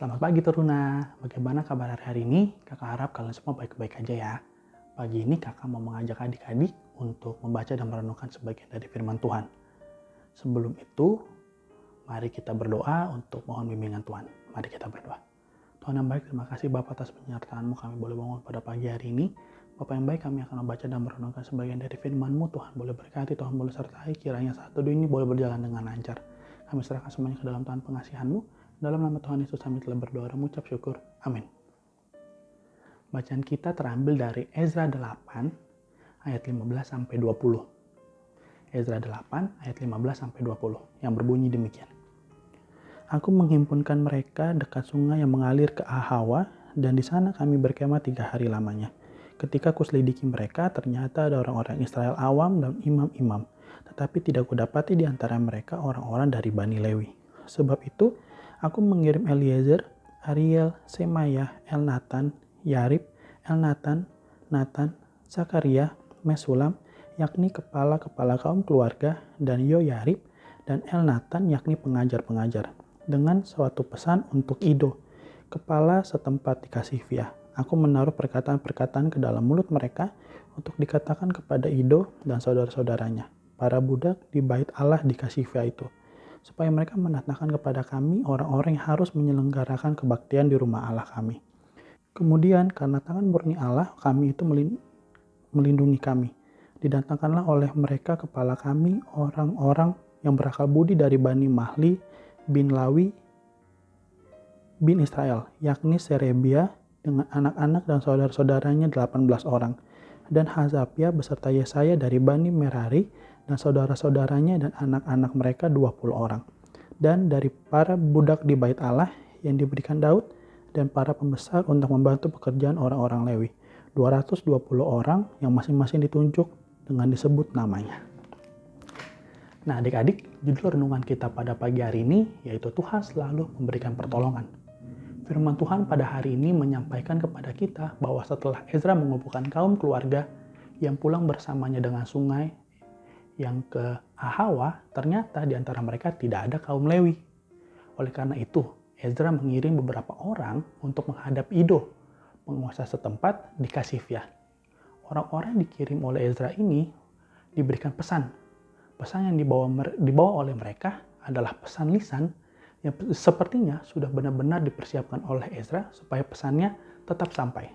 Selamat pagi Teruna, bagaimana kabar hari-hari ini? Kakak harap kalian semua baik-baik aja ya. Pagi ini kakak mau mengajak adik-adik untuk membaca dan merenungkan sebagian dari firman Tuhan. Sebelum itu, mari kita berdoa untuk mohon bimbingan Tuhan. Mari kita berdoa. Tuhan yang baik, terima kasih Bapak atas penyertaanmu kami boleh bangun pada pagi hari ini. Bapak yang baik, kami akan membaca dan merenungkan sebagian dari firman-Mu. Tuhan boleh berkati, Tuhan boleh sertai, kiranya satu ini boleh berjalan dengan lancar. Kami serahkan semuanya ke dalam Tuhan pengasihan-Mu. Dalam nama Tuhan Yesus kami telah berdoa dan mengucap syukur. Amin. Bacaan kita terambil dari Ezra 8 ayat 15 sampai 20. Ezra 8 ayat 15 sampai 20 yang berbunyi demikian. Aku menghimpunkan mereka dekat sungai yang mengalir ke Ahawa dan di sana kami berkemah tiga hari lamanya. Ketika kuselidiki mereka, ternyata ada orang-orang Israel awam dan imam-imam, tetapi tidak kudapati di antara mereka orang-orang dari Bani Lewi. Sebab itu, Aku mengirim Eliezer, Ariel, Semaya, Elnatan, Yarib, Elnatan, Nathan, Zakaria, Mesulam, yakni kepala-kepala kaum keluarga, dan Yoyarib, dan Elnatan, yakni pengajar-pengajar, dengan suatu pesan untuk Ido, kepala setempat di Kasifia. Aku menaruh perkataan-perkataan ke dalam mulut mereka untuk dikatakan kepada Ido dan saudara-saudaranya, para budak di bait Allah di Kasifia itu supaya mereka mendatangkan kepada kami orang-orang yang harus menyelenggarakan kebaktian di rumah Allah kami. Kemudian karena tangan murni Allah kami itu melindungi kami. Didatangkanlah oleh mereka kepala kami orang-orang yang berakal budi dari Bani Mahli bin Lawi bin Israel, yakni Serebia dengan anak-anak dan saudara-saudaranya 18 orang, dan Hazapia beserta Yesaya dari Bani Merari dan saudara-saudaranya dan anak-anak mereka 20 orang. Dan dari para budak di bait Allah yang diberikan Daud dan para pembesar untuk membantu pekerjaan orang-orang Lewi. 220 orang yang masing-masing ditunjuk dengan disebut namanya. Nah adik-adik, judul renungan kita pada pagi hari ini yaitu Tuhan selalu memberikan pertolongan. Firman Tuhan pada hari ini menyampaikan kepada kita bahwa setelah Ezra mengumpulkan kaum keluarga yang pulang bersamanya dengan sungai yang ke Ahawa, ternyata di antara mereka tidak ada kaum Lewi. Oleh karena itu, Ezra mengirim beberapa orang untuk menghadap Ido, penguasa setempat di Kasifia. Orang-orang yang dikirim oleh Ezra ini diberikan pesan. Pesan yang dibawa, dibawa oleh mereka adalah pesan lisan yang sepertinya sudah benar-benar dipersiapkan oleh Ezra supaya pesannya tetap sampai.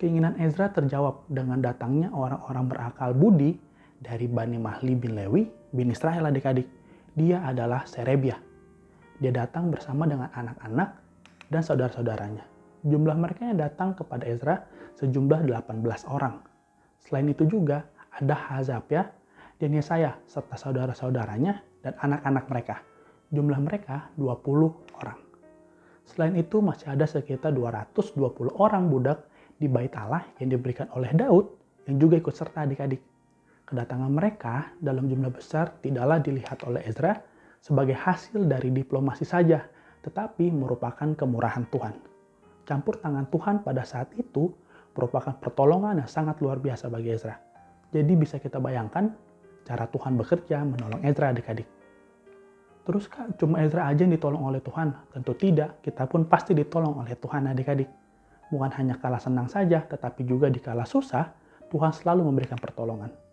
Keinginan Ezra terjawab dengan datangnya orang-orang berakal budi dari Bani Mahli bin Lewi bin Israel adik-adik. Dia adalah Serebia. Dia datang bersama dengan anak-anak dan saudara-saudaranya. Jumlah mereka yang datang kepada Ezra sejumlah 18 orang. Selain itu juga ada Hazapia dan Yesaya serta saudara-saudaranya dan anak-anak mereka. Jumlah mereka 20 orang. Selain itu masih ada sekitar 220 orang budak di bait Allah yang diberikan oleh Daud yang juga ikut serta adik-adik. Kedatangan mereka dalam jumlah besar tidaklah dilihat oleh Ezra sebagai hasil dari diplomasi saja, tetapi merupakan kemurahan Tuhan. Campur tangan Tuhan pada saat itu merupakan pertolongan yang sangat luar biasa bagi Ezra. Jadi bisa kita bayangkan cara Tuhan bekerja menolong Ezra adik-adik. Terus kak, cuma Ezra aja yang ditolong oleh Tuhan? Tentu tidak, kita pun pasti ditolong oleh Tuhan adik-adik. Bukan hanya kala senang saja, tetapi juga di kala susah, Tuhan selalu memberikan pertolongan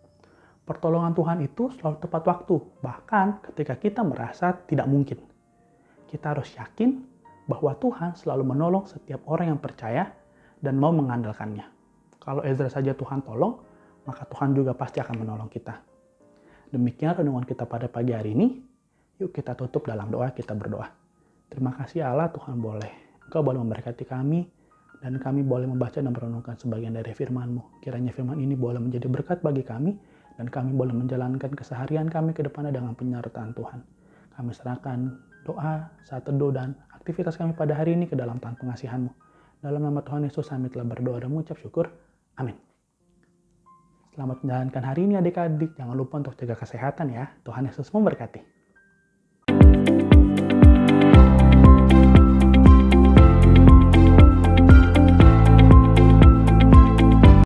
pertolongan Tuhan itu selalu tepat waktu, bahkan ketika kita merasa tidak mungkin. Kita harus yakin bahwa Tuhan selalu menolong setiap orang yang percaya dan mau mengandalkannya. Kalau Ezra saja Tuhan tolong, maka Tuhan juga pasti akan menolong kita. Demikian renungan kita pada pagi hari ini. Yuk kita tutup dalam doa, kita berdoa. Terima kasih Allah Tuhan boleh. Engkau boleh memberkati kami, dan kami boleh membaca dan merenungkan sebagian dari firman-Mu. Kiranya firman ini boleh menjadi berkat bagi kami, dan kami boleh menjalankan keseharian kami ke depannya dengan penyertaan Tuhan. Kami serahkan doa, saat teduh, dan aktivitas kami pada hari ini ke dalam Tuhan pengasihan-Mu. Dalam nama Tuhan Yesus kami telah berdoa dan mengucap syukur. Amin. Selamat menjalankan hari ini adik-adik. Jangan lupa untuk jaga kesehatan ya. Tuhan Yesus memberkati.